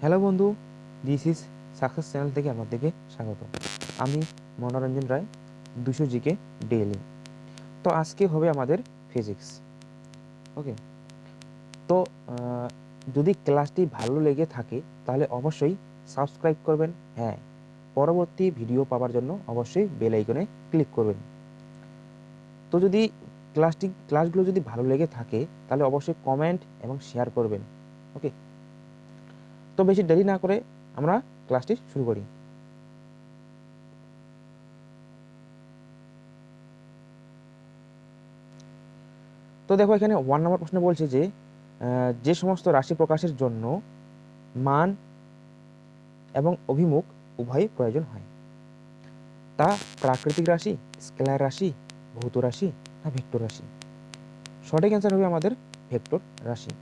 Hello বন্ধু this is success channel থেকে আপনাদেরকে স্বাগত। আমি মনোরঞ্জন রায়, দুশো জিকে ডেইলি তো আজকে হবে আমাদের ফিজিক্স ওকে তো যদি ক্লাসটি ভালো লেগে থাকে, তাহলে অবশ্যই সাবস্ক্রাইব করবেন। হ্যাঁ পরবর্তী ভিডিও পাওয়ার জন্য অবশ্যই বেল আইকনে ক্লিক করবেন। তো যদি ক্লাসটি ক্লাসগুলো যদি ভালো লেগে থাকে, তাহলে অবশ্যই কমেন্ট এবং শেয়ার করবেন। ওকে তো বেশি দেরি না করে আমরা ক্লাসটি শুরু করি। তো দেখো এখানে ওয়ান নম্বর প্রশ্ন বলছে যে যে সমস্ত রাশি প্রকাশের জন্য মান এবং অভিমুখ উভয় প্রয়োজন হয়। তা প্রাকৃতিক রাশি, স্কেলার রাশি, ভৌত রাশি না ভেক্টর রাশি? সঠিক অ্যান্সার হবে আমাদের ভেক্টর রাশি।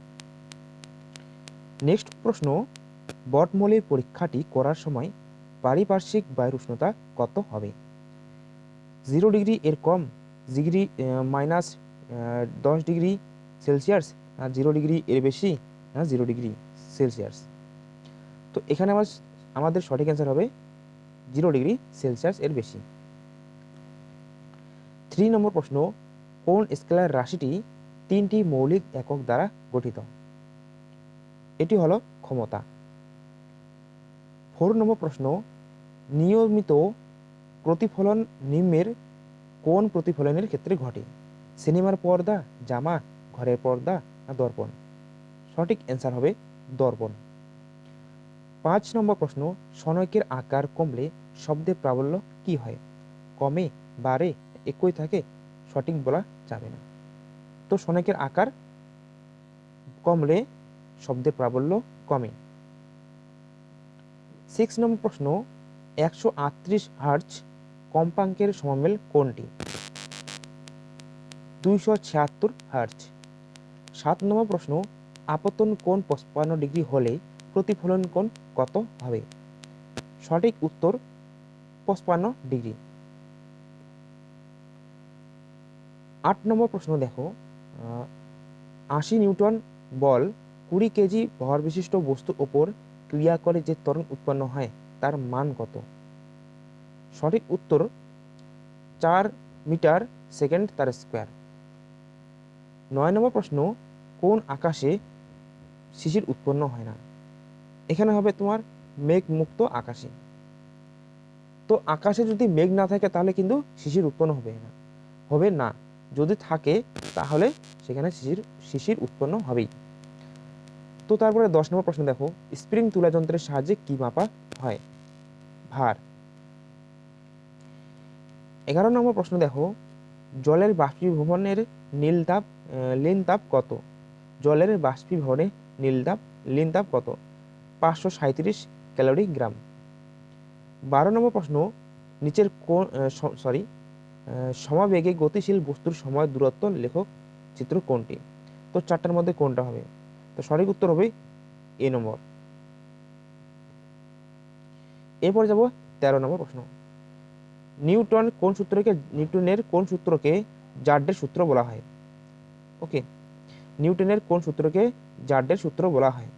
নেক্সট প্রশ্ন বটমূলের পরীক্ষাটি করার সময় পারিপার্শ্বিক বায়ুর উষ্ণতা কত হবে? জিরো ডিগ্রি এর কম ডিগ্রি মাইনাস দশ ডিগ্রি সেলসিয়াস না জিরো ডিগ্রি এর বেশি না জিরো ডিগ্রি সেলসিয়াস। তো এখানে আমার, আমাদের সঠিক অ্যান্সার হবে জিরো ডিগ্রি সেলসিয়াস এর বেশি। থ্রি নম্বর প্রশ্ন, কোন স্কেলার রাশিটি তিনটি মৌলিক একক দ্বারা গঠিত? এটি হলো ক্ষমতা। ফোর নম্বর প্রশ্ন, নিয়মিত প্রতিফলন নিম্নের কোন প্রতিফলনের ক্ষেত্রে ঘটে? সিনেমার পর্দা, জামা, ঘরের পর্দা না দর্পণ? সঠিক অ্যান্সার হবে দর্পণ। পাঁচ নম্বর প্রশ্ন, সনকের আকার কমলে শব্দের প্রাবল্য কি হয়? কমে, বাড়ে, একই থাকে, সঠিক বলা যাবে না। তো সনকের আকার কমলে শব্দের প্রাবল্য কমে। সিক্স নম্বর প্রশ্ন, একশো আটত্রিশ হার্জ কম্পাঙ্কের সমমেল কোনটি? দুইশো ছিয়াত্তর হার্জ। সাত নম্বর প্রশ্ন, আপতন কোণ পঁচপান্ন ডিগ্রি হলে প্রতিফলন কোণ কত হবে? সঠিক উত্তর, পঁচপান্ন ডিগ্রি। আট নম্বর প্রশ্ন দেখো আশি নিউটন বল কুড়ি কেজি ভর বিশিষ্ট বস্তুর ওপর ক্রিয়া করে যে ত্বরণ উৎপন্ন হয়, তার মান কত? সঠিক উত্তর চার মিটার সেকেন্ড তার স্কোয়ার। নয় নম্বর প্রশ্ন, কোন আকাশে শিশির উৎপন্ন হয় না? এখানে হবে তোমার মেঘ মুক্ত আকাশে। তো আকাশে যদি মেঘ না থাকে, তাহলে কিন্তু শিশির উৎপন্ন হবে না। হবে না। যদি থাকে, তাহলে সেখানে শিশির শিশির উৎপন্ন হবেই। তো তারপরে দশ নম্বর প্রশ্ন দেখো, স্প্রিং তুলা যন্ত্রের সাহায্যে কি মাপা হয়? ভার। এগারো নম্বর প্রশ্ন দেখো, জলের বাষ্পীভবনের নীল তাপ লীন তাপ কত? জলের বাষ্পীভবনে নীল তাপ, লীন তাপ কত? পাঁচশো সাঁত্রিশ ক্যালোরি গ্রাম। বারো নম্বর প্রশ্ন, নিচের কোন সরি সমাবেগে গতিশীল বস্তুর সময় দূরত্ব, লেখক, চিত্র কোনটি? তো চারটার মধ্যে কোনটা হবে? তো সঠিক উত্তর হবে এ নম্বর। এরপর যাব তেরো নম্বর প্রশ্ন। নিউটন কোন সূত্রকে, নিউটনের কোন সূত্রকে জার্ডের সূত্র বলা হয়? ওকে, নিউটনের কোন সূত্রকে জার্ডের সূত্র বলা হয়?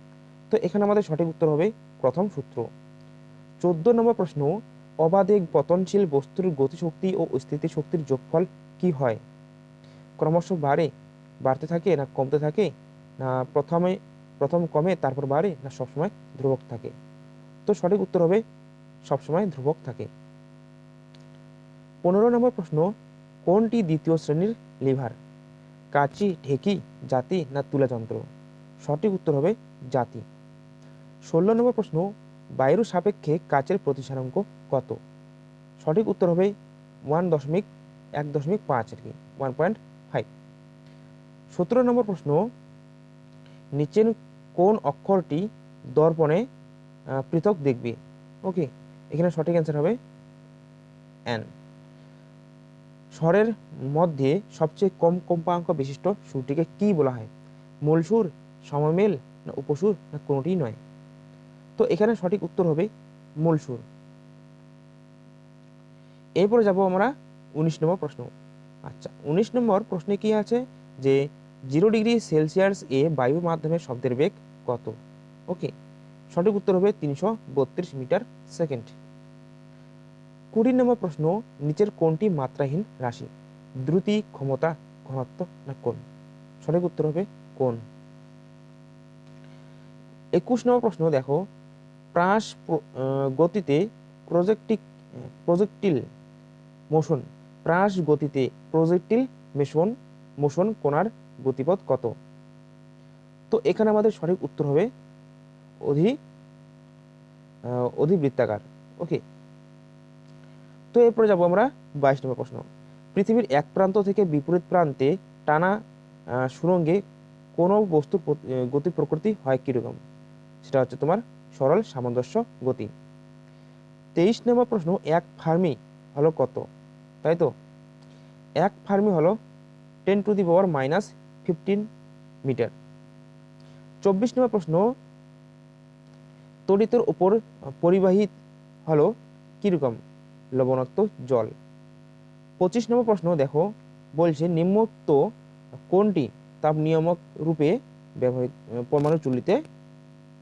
তো এখানে আমাদের সঠিক উত্তর হবে প্রথম সূত্র। চোদ্দ নম্বর প্রশ্ন, অবাধে পতনশীল বস্তুর গতিশক্তি ও স্থিতিশক্তির যোগফল কি হয়? ক্রমশ বাড়ে, বাড়তে থাকে না কমতে থাকে? প্রথমে, প্রথম কমে, তারপর বাড়ে, না সবসময় ধ্রুবক থাকে? তো সঠিক উত্তর হবে, সবসময় ধ্রুবক থাকে। পনেরো নম্বর প্রশ্ন, কোনটি দ্বিতীয় শ্রেণির লিভার? কাচি, ঢেকি, জাতি, না তুলা যন্ত্র? সঠিক উত্তর হবে, জাতি। ষোলো নম্বর প্রশ্ন, বায়ুর সাপেক্ষে কাচের প্রতিসারাঙ্ক কত? সঠিক উত্তর হবে, ওয়ান দশমিক, এক দশমিক পাঁচ আর কি, ওয়ান পয়েন্ট ফাইভ। সতেরো নম্বর প্রশ্ন নিচের কোন অক্ষরটি দর্পণে পৃথক দেখবে? ওকে এখানে সঠিক অ্যান্সার হবে অ্যান স্বরের মধ্যে সবচেয়ে কম কম্পাঙ্ক বিশিষ্ট সুরটিকে কি বলা হয়? মূল সুর, সমমেল, না উপসুর, না কোনোটিই নয়। তো এখানে সঠিক উত্তর হবে মূল সুর। এরপরে যাব আমরা উনিশ নম্বর প্রশ্ন। আচ্ছা উনিশ নম্বর প্রশ্নে কি আছে? যে জিরো ডিগ্রি সেলসিয়াস এ বায়ুর মাধ্যমে শব্দের বেগ কত? ওকে, সঠিক উত্তর হবে তিনশো বত্রিশ মিটার সেকেন্ড। কুড়ি নম্বর প্রশ্ন, নিচের কোনটি মাত্রাহীন রাশি? দ্রুতি, ক্ষমতা, ঘনত্ব না কোন সঠিক উত্তর হবে কোন একুশ নম্বর প্রশ্ন, দেখো, প্রাস প্র- গতিতে প্রজেক্টিক, প্রজেক্টিল মোশন, প্রাস গতিতে প্রজেক্টিল মেশন, মোশন কোণার গতিপথ কত? তো এখানে আমাদের সঠিক উত্তর হবে অধি অধিবৃত্তাকার। ওকে তো এরপরে যাব আমরা বাইশ নম্বর প্রশ্ন। পৃথিবীর এক প্রান্ত থেকে বিপরীত প্রান্তে টানা সুরঙ্গে কোনো বস্তুর গতি প্রকৃতি হয় কীরকম? সেটা হচ্ছে তোমার সরল সামঞ্জস্য গতি। তেইশ নম্বর প্রশ্ন, এক ফার্মি হলো কত? তাই তো? এক ফার্মি হলো ten to the power minus fifteen metre. চব্বিশ নম্বর প্রশ্ন, তড়িতের উপর পরিবাহী হলো কীরকম লবণাক্ত জল? পঁচিশ নম্বর প্রশ্ন, দেখো, বলছে নিম্নোক্ত কোনটি তাপ নিয়ামক রূপে ব্যবহৃত পরমাণু চুল্লিতে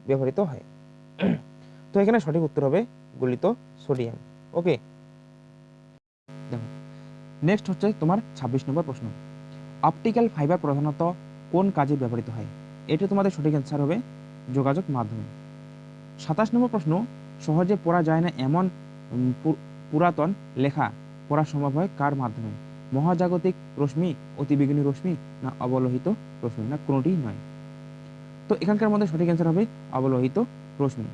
ব্যবহৃত হয়? তো এখানে সঠিক উত্তর হবে গলিত সোডিয়াম। ওকে? দেখো নেক্সট হচ্ছে তোমার ছাব্বিশ নম্বর প্রশ্ন। অপটিক্যাল ফাইবার প্রধানত কোন কাজে ব্যবহৃত হয়? এটা তোমাদের সঠিক অ্যান্সার হবে যোগাযোগ মাধ্যমে। সাতাশ নম্বর প্রশ্ন, সহজে পড়া যায় না এমন পুরাতন লেখা পড়া সম্ভব হয় কার মাধ্যমে? মহাজাগতিক রশ্মি অতিবেগুনী রশ্মি না অবলোহিত রশ্মি না কোনোটিই নয়। তো এখানকার মধ্যে সঠিক অ্যান্সার হবে অবলোহিত রশ্মি।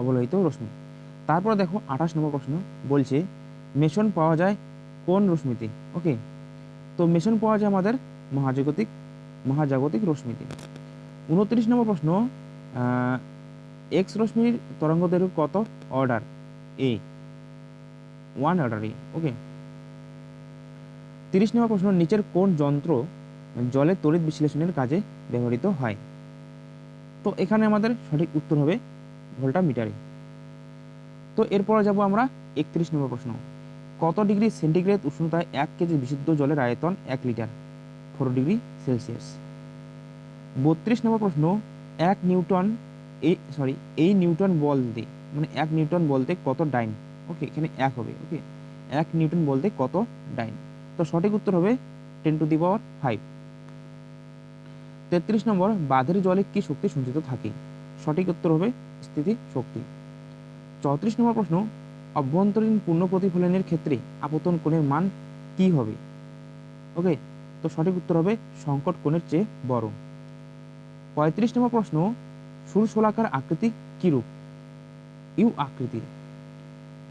অবলোহিত রশ্মি। তারপর দেখো আঠাশ নম্বর প্রশ্ন বলছে মেশন পাওয়া যায় কোন রশ্মিতে? ওকে তো মেশন পাওয়া যায় আমাদের মহাজাগতিক মহাজাগতিক রশ্মিতে। উনত্রিশ নম্বর প্রশ্ন এক্স রশ্মির তরঙ্গ দৈর্ঘ্য কত? Order A one order A okay তিরিশ নম্বর প্রশ্ন, নিচের কোন যন্ত্র জলের তড়িৎ বিশ্লেষণের কাজে ব্যবহৃত হয়? তো এখানে আমাদের সঠিক উত্তর হবে ভোল্টা মিটারে তো এরপরে যাব আমরা একত্রিশ নম্বর প্রশ্ন। কত ডিগ্রি সেন্টিগ্রেড উষ্ণতায় এক কেজি বিশুদ্ধ জলের আয়তন এক লিটার? Four degree Celsius. বত্রিশ নম্বর প্রশ্ন, এক নিউটন এই সরি এই নিউটন বলতে মানে এক নিউটন বলতে কত ডাইন? ওকে এখানে এক হবে ওকে এক নিউটন বলতে কত ডাইন? তো সঠিক উত্তর হবে ten to the power five. তেত্রিশ নম্বর, বাঁধের জলে কি শক্তি সঞ্চিত থাকে? সঠিক উত্তর হবে স্থিতি শক্তি চৌত্রিশ নম্বর প্রশ্ন অভ্যন্তরীণ পূর্ণ প্রতিফলনের ক্ষেত্রে আপতন কোণের মান কি হবে? ওকে তো সঠিক উত্তর হবে সংকট কোণের চেয়ে বড়। পঁয়ত্রিশ নম্বর প্রশ্ন সুরশোলাকার আকৃতি কি রূপ ইউ আকৃতির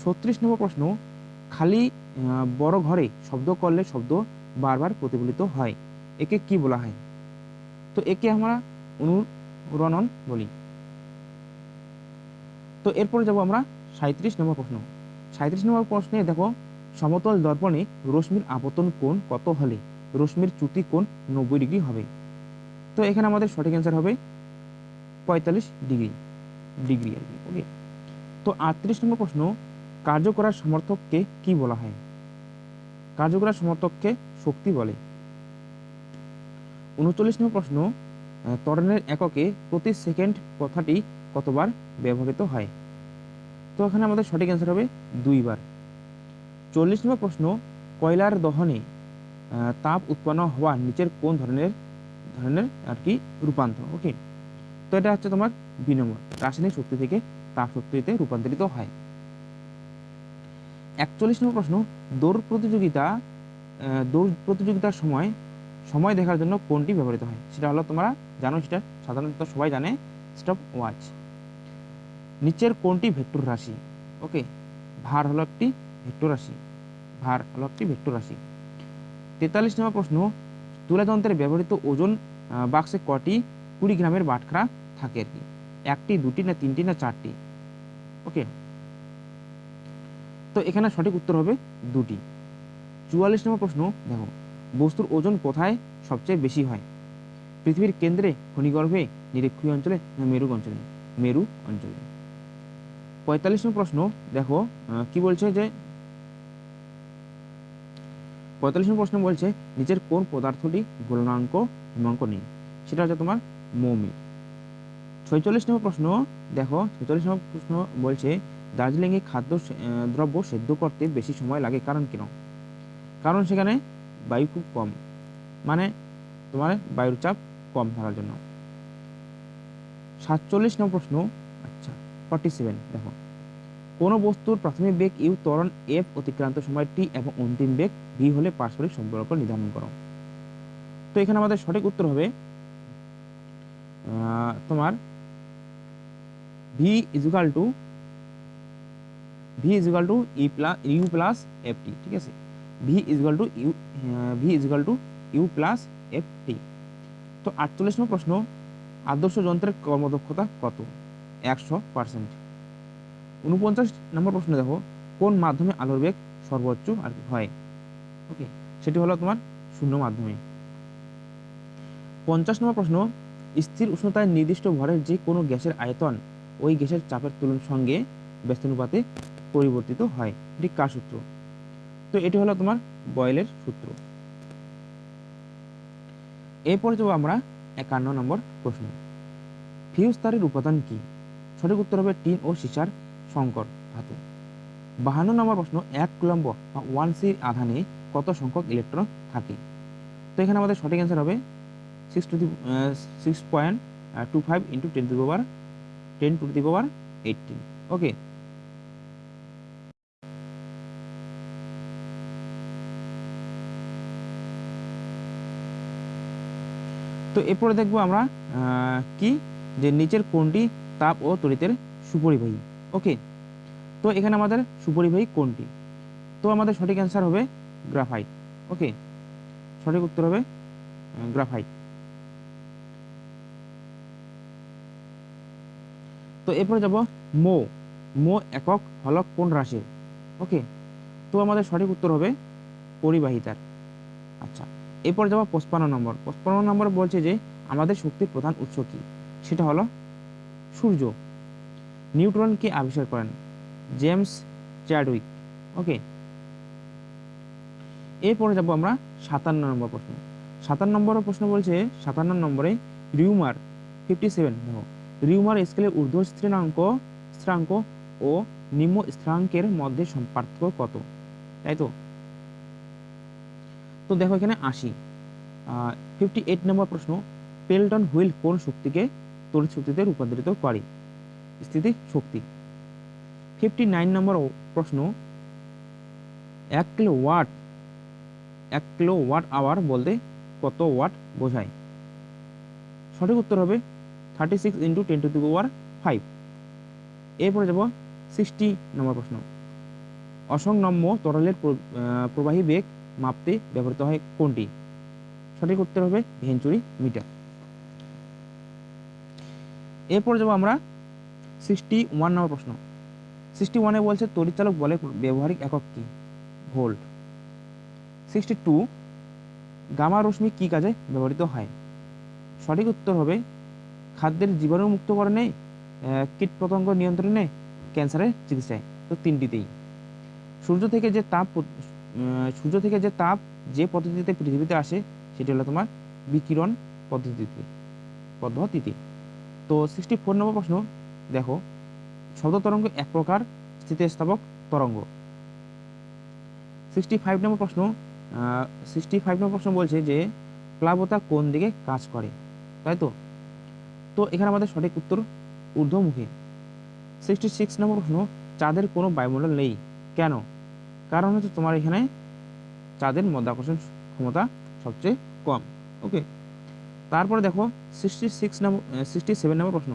ছত্রিশ নম্বর প্রশ্ন, খালি বড় ঘরে শব্দ করলে শব্দ বারবার প্রতিফলিত হয়, একে কি বলা হয়? তো একে আমরা অনুরণন বলি। তো এরপরে যাব আমরা সাঁত্রিশ নম্বর প্রশ্ন। সাঁত্রিশ নম্বর প্রশ্নে দেখো, সমতল দর্পণে রশ্মির আপতন কোণ কত হলে? রশ্মির চ্যুতি কোণ নব্বই ডিগ্রি হবে। তো এখানে আমাদের সঠিক অ্যান্সার হবে পঁয়তাল্লিশ ডিগ্রি। ডিগ্রি আর কি ওকে তো আটত্রিশ নম্বর প্রশ্ন কার্য করার সমর্থককে কি বলা হয়? কার্য করার সমর্থককে শক্তি বলে। উনচল্লিশ নম্বর প্রশ্ন ত্বরণের এককে প্রতি সেকেন্ড কথাটি কতবার ব্যবহৃত হয়? তো এখানে আমাদের সঠিক অ্যান্সার হবে দুইবার। চল্লিশ নম্বর প্রশ্ন, কয়লার দহনে তাপ উৎপন্ন হওয়া নিচের কোন ধরনের ধরনের, আর কি, রূপান্তর? ওকে তো এটা হচ্ছে তোমার দুই রাসায়নিক শক্তি থেকে তাপ শক্তিতে রূপান্তরিত হয়। একচল্লিশ নম্বর প্রশ্ন, দৌড় প্রতিযোগিতা দৌড় প্রতিযোগিতার সময় সময় দেখার জন্য কোনটি ব্যবহৃত হয়? সেটা হলো তোমরা জানো, সেটা সাধারণত সবাই জানে স্টপ ওয়াচ নিচের কোনটি ভেক্টর রাশি? ওকে ভার হলো একটি ভেক্টর রাশি। ভার হলো একটি ভেক্টর রাশি। তেতাল্লিশ নম্বর প্রশ্ন তুলাযন্ত্রে ব্যবহৃত ওজন বাক্সে কটি কুড়ি গ্রামের বাটখারা থাকে আর কি? একটি, দুটি, না তিনটি, না চারটি? ওকে তো এখানে সঠিক উত্তর হবে দুটি। চুয়াল্লিশ নম্বর প্রশ্ন, দেখো, বস্তুর ওজন কোথায় সবচেয়ে বেশি হয়? পৃথিবীর কেন্দ্রে, খনিগর্ভে, নিরক্ষীয় অঞ্চলে, না মেরু অঞ্চলে? মেরু অঞ্চলে। পঁয়তাল্লিশ নম্বর প্রশ্ন, দেখো কি বলছে যে পঁয়তাল্লিশ নম্বর প্রশ্ন বলছে, নিচের কোন পদার্থটি গলনাঙ্ক হিমাঙ্ক নেই? সেটা হচ্ছে তোমার মৌমি ছয়চল্লিশ নম্বর প্রশ্ন, দেখো ছয়চল্লিশ নম্বর প্রশ্ন বলছে, দার্জিলিংয়ে খাদ্য দ্রব্য সেদ্ধ করতে বেশি সময় লাগে কারণ কেন কারণ সেখানে বায়ু খুব কম মানে তোমার বায়ুর চাপ কম থাকার জন্য। সাতচল্লিশ নম্বর প্রশ্ন ফর্টি সেভেন দেখো। কোনো বস্তুর প্রাথমিক বেগ ইউ ত্বরণ এফ অতিক্রান্ত সময় টি এবং অন্তিম বেগ ভি হলে পারস্পরিক সম্পর্ক নির্ধারণ করো। তো এখানে আমাদের সঠিক উত্তর হবে তোমার V equal to, V equal to E plus U plus F T, ঠিক আছে? V equal to U V equal to U plus F T. তো আটচল্লিশ নম্বর প্রশ্ন, আদর্শ যন্ত্রের কর্মদক্ষতা কত? একশো পার্সেন্ট উনপঞ্চাশ নম্বর প্রশ্ন দেখো, কোন মাধ্যমে আলোর বেগ সর্বোচ্চ আর কি হয়? ওকে সেটি হলো তোমার শূন্য মাধ্যমে। পঞ্চাশ নম্বর প্রশ্ন, স্থির উষ্ণতায় নির্দিষ্ট ভরের যে কোনো গ্যাসের আয়তন ওই গ্যাসের চাপের তুলনার সঙ্গে ব্যস্তানুপাতে পরিবর্তিত হয়। এটি কার সূত্র? তো এটি হলো তোমার বয়েলের সূত্র। এরপরে যাব আমরা একান্ন নম্বর প্রশ্ন। ফিউজ তারের উপাদান কি? সঠিক উত্তর হবে টিন ও সীসার সংকর ধাতু। বাহান্ন নম্বর প্রশ্ন, এক কুলম্ব বা ওয়ান সি আধানে কত সংখ্যক ইলেকট্রন থাকে? তো এখানে আমাদের সঠিক অ্যান্সার হবে six to the six point two five into ten to the power ten to the power eighteen okay তো এরপরে দেখব আমরা কি? যে নিচের কোনটি তাপ ও তড়িতের সুপরিবাহী। ওকে তো এখানে আমাদের সুপরিবাহী কোনটি? তো আমাদের সঠিক অ্যান্সার হবে গ্রাফাইট ওকে সঠিক উত্তর হবে গ্রাফাইট তো এরপরে যাব মো। মো একক হলক কোন রাশির? ওকে তো আমাদের সঠিক উত্তর হবে পরিবাহিতার। আচ্ছা এরপর যাব পঁচপান্ন নম্বর। পঁচপান্ন নম্বর বলছে যে আমাদের শক্তির প্রধান উৎস কি? সেটা হলো সূর্য। নিউট্রন কে আবিষ্কার করেন? James Chadwick. ওকে। এরপরে যাব আমরা সাতান্ন নম্বর প্রশ্ন। সাতান্ন নম্বর প্রশ্ন বলছে, সাতান্ন নম্বরে রিউমার ফিফটি সেভেন দেখো। রিউমার স্কেলের ঊর্ধ্ব স্থিরাঙ্ক স্থিরাঙ্ক ও নিম্ন স্থিরাঙ্কের মধ্যে পার্থক্য কত? তাই তো? তো দেখো এখানে আশি। ফিফটি এইট নম্বর প্রশ্ন, পেলটন হুইল কোন শক্তিকে তড়িৎ শক্তিতে রূপান্তরিত করে। স্থিতি শক্তি। ফিফটি নাইন নম্বর প্রশ্ন, এক কিলো ওয়াট এক কিলো ওয়াট আওয়ার বলতে কত ওয়াট বোঝায়? সঠিক উত্তর হবে thirty six into ten to the power five এরপরে যাব সিক্সটি নম্বর প্রশ্ন। অসংনম্য তরলের প্রবাহী বেগ মাপতে ব্যবহৃত হয় কোনটি? সঠিক উত্তর হবে ভেঞ্চুরি মিটার। এরপর যাব আমরা সিক্সটি ওয়ান নম্বর প্রশ্ন। সিক্সটি ওয়ানে বলছে তড়িৎচালক বলে ব্যবহারিক একক কি? ভোল্ট। সিক্সটি টু গামা রশ্মি কি কাজে ব্যবহৃত হয়? সঠিক উত্তর হবে, খাদ্যের জীবাণু মুক্তকরণে কীটপতঙ্গ নিয়ন্ত্রণে, ক্যান্সারের চিকিৎসায়। তো তিনটিতেই। সূর্য থেকে যে তাপ সূর্য থেকে যে তাপ যে পদ্ধতিতে পৃথিবীতে আসে, সেটি হলো তোমার বিকিরণ পদ্ধতিতে পদ্ধতিতে তো সিক্সটি ফোর নম্বর প্রশ্ন, দেখো, শব্দ তরঙ্গ এক প্রকার, স্থিতিস্থাপক তরঙ্গ। সিক্সটি ফাইভ নম্বর প্রশ্ন সিক্সটি ফাইভ নম্বর প্রশ্ন বলছে যে, প্লাবতা কোন দিকে কাজ করে? তাই তো? তো এখানে আমাদের সঠিক উত্তর ঊর্ধ্বমুখী। সিক্সটি সিক্স নম্বর প্রশ্ন, চাঁদের কোনো বায়ুমণ্ডল নেই। কেন? কারণ হচ্ছে তোমার এখানে চাঁদের মধ্যাকর্ষণ ক্ষমতা সবচেয়ে কম। ওকে তারপরে দেখো sixty six number sixty seven number প্রশ্ন।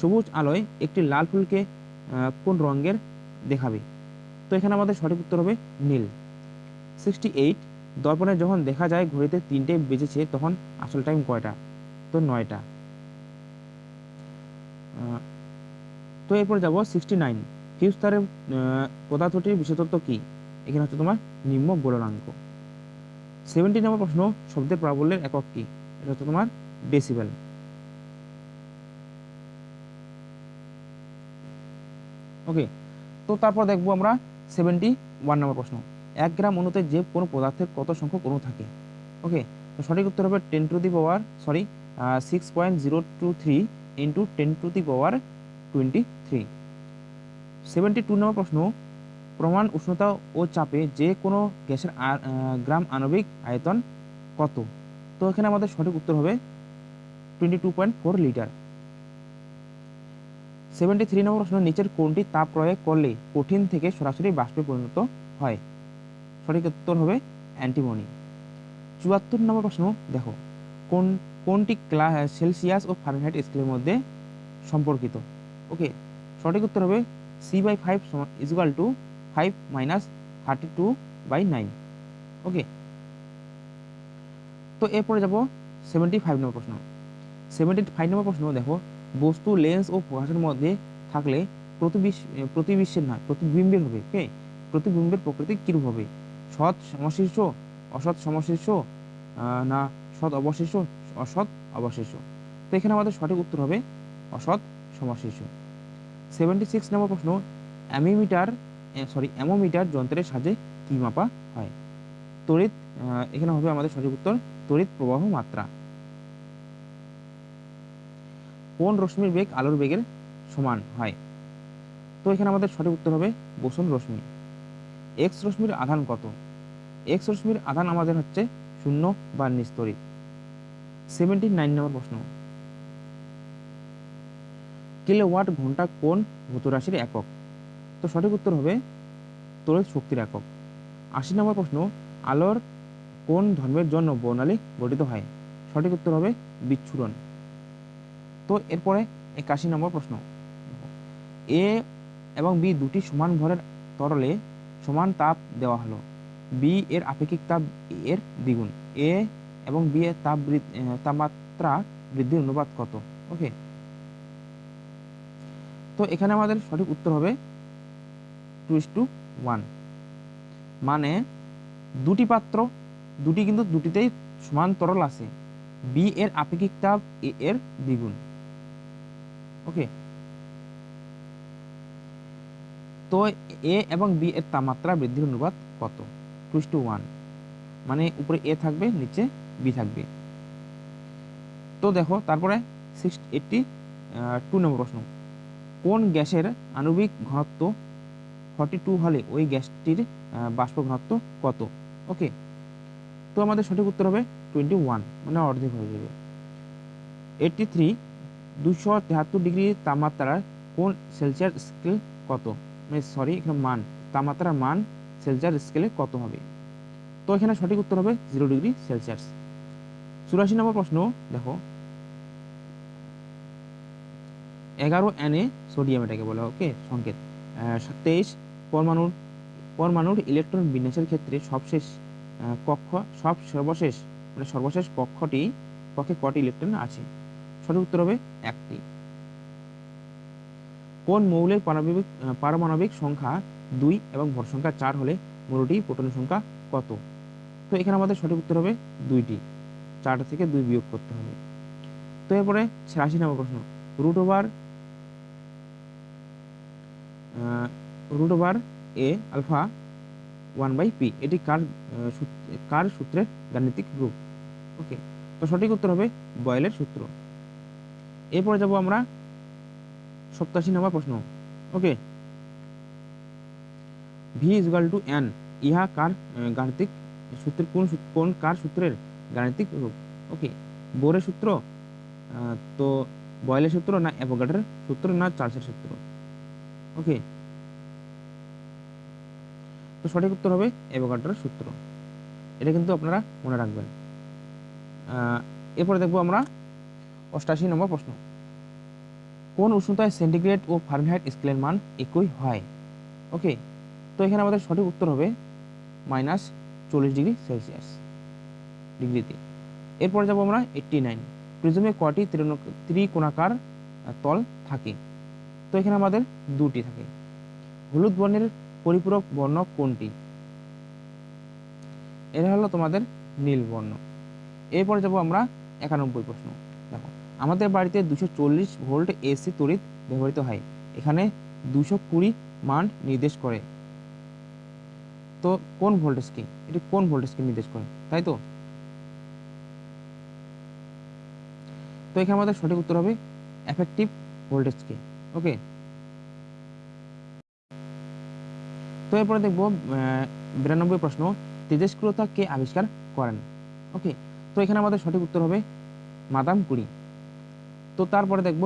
সবুজ আলোয় একটি লাল ফুলকে কোন রঙের দেখাবে? তো এখানে আমাদের সঠিক উত্তর হবে নীল। সিক্সটি এইট দর্পণে যখন দেখা যায় ঘড়িতে তিনটে বেজেছে, তখন আসল টাইম কয়টা? তো নয়টা। তো এরপর যাব সিক্সটি নাইন ফিউজ তারের পদার্থটির বিশেষত্ব কি? এখানে হচ্ছে তোমার নিম্ন গোলনাঙ্ক। সেভেন্টি নম্বর প্রশ্ন, শব্দের প্রাবল্যের একক কি? এটা হচ্ছে তোমার ডেসিবেল ওকে তো তারপর দেখব আমরা সেভেন্টি ওয়ান নম্বর প্রশ্ন। এক গ্রাম অণুতে যে কোনো পদার্থের কত সংখ্যক অণু থাকে? ওকে তো সঠিক উত্তর হবে ten to the power sorry six point zero two three into ten to the power twenty three seventy two number প্রশ্ন, প্রমাণ উষ্ণতা ও চাপে যে কোনো গ্যাসের গ্রাম আণবিক আয়তন কত? তো এখানে আমাদের সঠিক উত্তর হবে twenty two point four litre seventy three number প্রশ্ন, নিচের কোনটি তাপ প্রয়োগ করলে কঠিন থেকে সরাসরি বাষ্পে পরিণত হয়? সঠিক উত্তর হবে অ্যান্টিমনি। চুয়াত্তর নম্বর প্রশ্ন, দেখো, কোন, কোনটি ক্লা, সেলসিয়াস ও ফারেনহাইট স্কেলের মধ্যে সম্পর্কিত? ওকে, সঠিক উত্তর হবে C by five equal to five minus thirty two by nine okay তো এরপরে যাব সেভেন্টি ফাইভ নম্বর প্রশ্ন। সেভেন্টি ফাইভ নম্বর প্রশ্ন দেখো, বস্তু লেন্স ও ফোকাসের মধ্যে থাকলে প্রতিবিশ প্রতিবিশ্বের নয়, প্রতিবিম্বের হবে ওকে প্রতিবিম্বের প্রকৃতি কীরূপ হবে? সৎ সমশীর্ষ, অসৎ সমশীর্ষ না, সৎ অবশিষ্ট অসৎ অবশিষ্ট তো এখানে আমাদের সঠিক উত্তর হবে অসৎ সমশীর্ষ। সেভেন্টি সিক্স নম্বর প্রশ্ন, অ্যামিমিটার সরি অ্যামোমিটার যন্ত্রের সাহায্যে কী মাপা হয়? তড়িৎ এখানে হবে আমাদের সঠিক উত্তর তড়িৎ প্রবাহ মাত্রা। কোন রশ্মির বেগ আলোর বেগের সমান হয়? তো এখানে আমাদের সঠিক উত্তর হবে বোসন রশ্মি। এক্স রশ্মির আধান কত? এক্স রশ্মির আধান আমাদের হচ্ছে শূন্য বা নিস্তরিত। সেভেন্টি নাইন নম্বর প্রশ্ন। কিলোওয়াট ঘণ্টা কোন ভৌত রাশির একক? তো সঠিক উত্তর হবে তড়িৎ শক্তির একক। আশি নম্বর প্রশ্ন, আলোর কোন ধর্মের জন্য বর্ণালী গঠিত হয়? সঠিক উত্তর হবে বিচ্ছুরণ। তো এরপরে একাশি নম্বর প্রশ্ন। এ এবং বি দুটি সমান ভরের তরলে সমান তাপ দেওয়া হলো। বি এর আপেক্ষিক তাপ এর দ্বিগুণ। এ এবং বি এর তাপ তাপমাত্রা বৃদ্ধির অনুপাত কত? ওকে তো এখানে আমাদের সঠিক উত্তর হবে টু ইস টু ওয়ান। মানে দুটি পাত্র দুটি কিন্তু দুটিতেই সমান তরল আছে। বি এর আপেক্ষিক তাপ এ এর দ্বিগুণ। ওকে তো এ এবং বি এর তাপমাত্রা বৃদ্ধির অনুপাত কত? টু টু ওয়ান মানে উপরে এ থাকবে, নিচে বি থাকবে। তো দেখো, তারপরে সিক্স এইটটি টু নম্বর প্রশ্ন। কোন গ্যাসের আণবিক ঘনত্ব ফর্টি টু হলে ওই গ্যাসটির বাষ্প ঘনত্ব কত? ওকে তো আমাদের সঠিক উত্তর হবে টোয়েন্টি ওয়ান মানে অর্ধেক হয়ে যাবে। এইটটি থ্রি দুশো তেহাত্তর ডিগ্রি তাপমাত্রার কোন সেলসিয়াস স্কেল কত? মানে সরি এখানে মান, তাপমাত্রার মান সেলসিয়াস স্কেলে কত হবে? তো এখানে সঠিক উত্তর হবে জিরো ডিগ্রি সেলসিয়াস। চুরাশি নম্বর প্রশ্ন, দেখো। এগারো এনে সোডিয়াম এটাকে বলা ওকে সংকেত। তেইশ, পরমাণুর পরমাণুর ইলেকট্রন বিন্যাসের ক্ষেত্রে সবশেষ কক্ষ সব সর্বশেষ মানে সর্বশেষ কক্ষটি, কক্ষে কটি ইলেকট্রন আছে? সঠিক উত্তর হবে একটি। কোন মৌলের পারমাণবিক পারমাণবিক সংখ্যা দুই এবং ভর সংখ্যা চার হলে মৌলটি প্রোটনের সংখ্যা কত? তো এখানে আমাদের সঠিক উত্তর হবে দুইটি। চারটা থেকে দুই বিয়োগ করতে হবে। তো এরপরে ছিয়াশি নম্বর প্রশ্ন। Root over root over A alpha one by P এটি কার কার সূত্রের গাণিতিক রূপ? ওকে তো সঠিক উত্তর হবে বয়েলের সূত্র। এরপরে যাব আমরা সপ্তাশি নম্বর প্রশ্ন। Okay V equal to N ইহা কার গাণিতিক সূত্রের, কোন কোন কার সূত্রের গাণিতিক রূপ? ওকে বোরের সূত্র তো বয়েলের সূত্র না অ্যাভোগাড্রের সূত্র না চার্লসের সূত্র? ওকে তো সঠিক উত্তর হবে অ্যাভোগাড্রের সূত্র। এটা কিন্তু আপনারা মনে রাখবেন। এরপরে দেখব আমরা অষ্টাশি নম্বর প্রশ্ন। কোন উষ্ণতায় সেন্টিগ্রেড ও ফারেনহাইট স্কেলের মান একই হয়? ওকে, তো এখানে আমাদের সঠিক উত্তর হবে মাইনাস চল্লিশ ডিগ্রি সেলসিয়াস ডিগ্রিতে। এরপরে যাব আমরা এইট্টি নাইন। প্রিজমে কটি ত্রিকোণাকার তল থাকে? তো এখানে আমাদের দুটি থাকে। হলুদ বর্ণের পরিপূরক বর্ণ কোনটি? এটা হলো তোমাদের নীল বর্ণ। এরপরে যাব আমরা একানব্বই প্রশ্ন। দেখো, আমাদের বাড়িতে দুশো চল্লিশ ভোল্ট এসি তড়িৎ ব্যবহৃত হয়। এখানে দুশো কুড়ি মান নির্দেশ করে। তো কোন ভোল্টেজকে এটি কোন ভোল্টেজকে নির্দেশ করে, তাই তো? তো এখানে আমাদের সঠিক উত্তর হবে এফেক্টিভ ভোল্টেজকে ওকে তো এরপরে দেখব বিরানব্বই প্রশ্ন, তেজস্ক্রিয়তা কে আবিষ্কার করেন? ওকে তো এখানে আমাদের সঠিক উত্তর হবে মাদাম কুড়ি তো তারপরে দেখব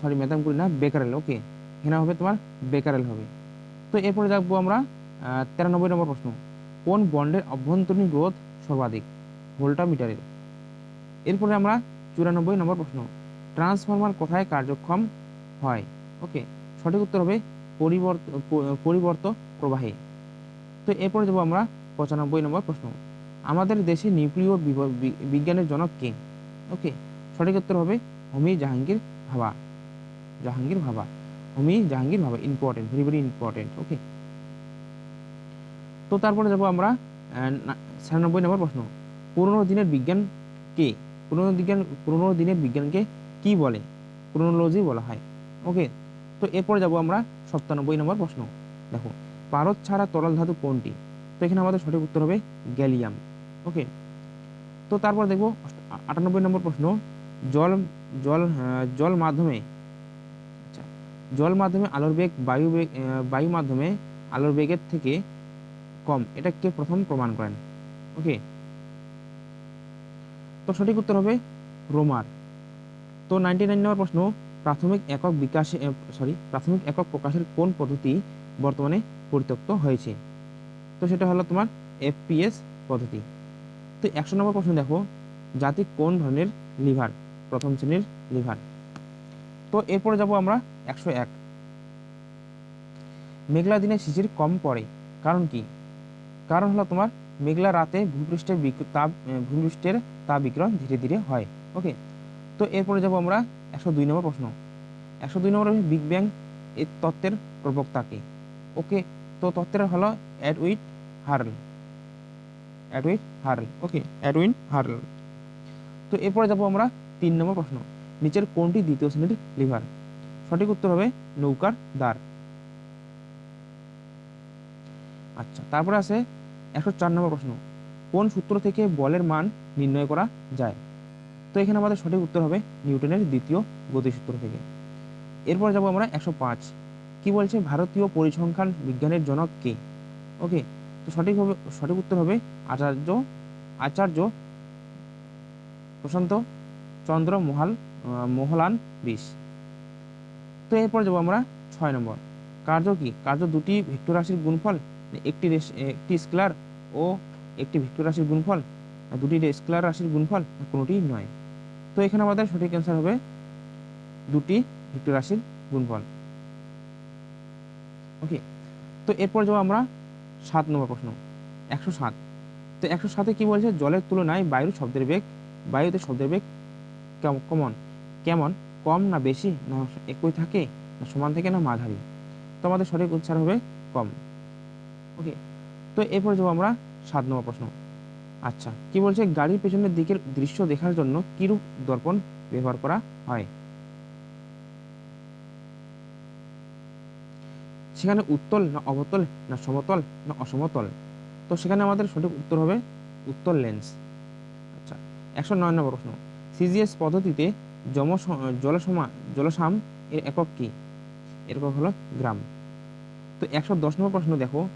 সরি মাদাম কুড়ি না, বেকারেল ওকে এখানে হবে তোমার বেকারেল হবে। তো এরপরে দেখব আমরা তেরানব্বই নম্বর প্রশ্ন, কোন বন্ডের অভ্যন্তরীণ গ্রোথ সর্বাধিক? ভোল্টামিটারের। এরপরে আমরা চুরানব্বই নম্বর প্রশ্ন, ট্রান্সফরমার কোথায় কার্যক্ষম হয়? ওকে সঠিক উত্তর হবে পরিবর্ত প্রবাহে। তো এরপরে যাব আমরা পঁচানব্বই নম্বর প্রশ্ন। আমাদের দেশে নিউক্লিয় বিজ্ঞানের জনক কে? ওকে, সঠিক উত্তর হবে হোমি জাহাঙ্গীর ভাবা। Jahangir Bhabha. Homi Jahangir Bhabha important very very important okay তো তারপরে যাব আমরা ছিয়ানব্বই নম্বর প্রশ্ন। পুরনো দিনের বিজ্ঞান কে? পুরনো বিজ্ঞান পুরনো দিনের বিজ্ঞানকে কি বলে? ক্রোনোলজি বলা হয় ওকে তো এরপরে যাব আমরা সপ্তানব্বই নম্বর প্রশ্ন। দেখো, পারদ ছাড়া তরল ধাতু কোনটি? তো এখানে আমাদের সঠিক উত্তর হবে গ্যালিয়াম। ওকে, তো তারপর দেখব আটানব্বই নম্বর প্রশ্ন। জল জল জল মাধ্যমে আচ্ছা জল মাধ্যমে আলোর বেগ বায়ু বেগ বায়ু মাধ্যমে আলোর বেগের থেকে কম এটা কে প্রথম প্রমাণ করেন। ওকে, তো সঠিক উত্তর হবে রোমার। তো নাইনটি নাইন নম্বর প্রশ্ন প্রাথমিক একক বিকাশে সরি প্রাথমিক একক প্রকাশের কোন পদ্ধতি বর্তমানে পরিত্যক্ত হয়েছে? তো সেটা হলো তোমার এফপিএস পদ্ধতি। তো একশো নম্বর প্রশ্ন দেখো, জাতি কোন ধরনের লিভার? প্রথম শ্রেণির লিভার। তো এরপরে যাব আমরা একশো এক। মেঘলা দিনে শিশির কম পড়ে, কারণ কি? কারণ হলো তোমার মেঘলা রাতে ভূপৃষ্ঠের তাপ ভূপৃষ্ঠের তাপ বিকিরণ ধীরে ধীরে হয় ওকে তো এরপরে যাব আমরা একশো দুই নম্বর প্রশ্ন। একশো দুই নম্বর বিগ ব্যাং এর তত্ত্বের প্রবক্তাকে ওকে, তো তত্ত্বের হলো অ্যাডউইট হার্ল অ্যাডউইট হার্ল ওকে অ্যাডউইন হার্ল তো এরপরে যাব আমরা তিন নম্বর প্রশ্ন। নিচের কোনটি দ্বিতীয় শ্রেণির লিভার? সঠিক উত্তর হবে নৌকার দ্বার। আচ্ছা তারপরে আছে একশো চার নম্বর প্রশ্ন। কোন সূত্র থেকে বলের মান নির্ণয় করা যায়? এখানে আমাদের সঠিক উত্তর হবে নিউটনের দ্বিতীয় গতিসূত্র থেকে। এরপর যাব আমরা একশো পাঁচ। কি বলছে? ভারতীয় পরিসংখ্যান বিজ্ঞানের জনক কে? ওকে তো সঠিক হবে, সঠিক উত্তর হবে আচার্য আচার্য প্রশান্ত চন্দ্র মহাল মোহলান বিশ তো এরপর যাব আমরা ছয় নম্বর। কার্য কি? কার্য দুটি ভেক্টর রাশির গুণফল? একটি একটি স্কেলার ও একটি ভেক্টর রাশির গুণফল? দুটি স্কেলার রাশির গুণফল? কোনোটি নয়। তো এখানে আমাদের সঠিক অ্যান্সার হবে দুটি ভেক্টর রাশির গুণফল। ওকে তো এরপর যাব আমরা সাত নম্বর প্রশ্ন, একশো সাত। তো একশো সাতে কি বলছে? জলের তুলনায় বায়ুর শব্দের বেগ, বায়ুতে শব্দের বেগ কেমন। কেমন? কম না বেশি? না একই থাকে? না সমান থেকে? না মাঝারি? তো আমাদের সঠিক উচ্চার হবে কম। ওকে তো এরপর যাব আমরা সাত নম্বর প্রশ্ন। আচ্ছা কি বলছে? গাড়ির পেছনের দিকের দৃশ্য দেখার জন্য কিরূপ দর্পণ ব্যবহার করা হয়? সেখানে উত্তল না অবতল না সমতল না অসমতল? তো সেখানে আমাদের সঠিক উত্তর হবে উত্তল লেন্স আচ্ছা একশো নয় নম্বর প্রশ্ন। সিজিএস পদ্ধতিতে জম জলসমা জলসাম এর একক কি? এরকম হলো গ্রাম। তো একশো দশ নম্বর প্রশ্ন দেখো।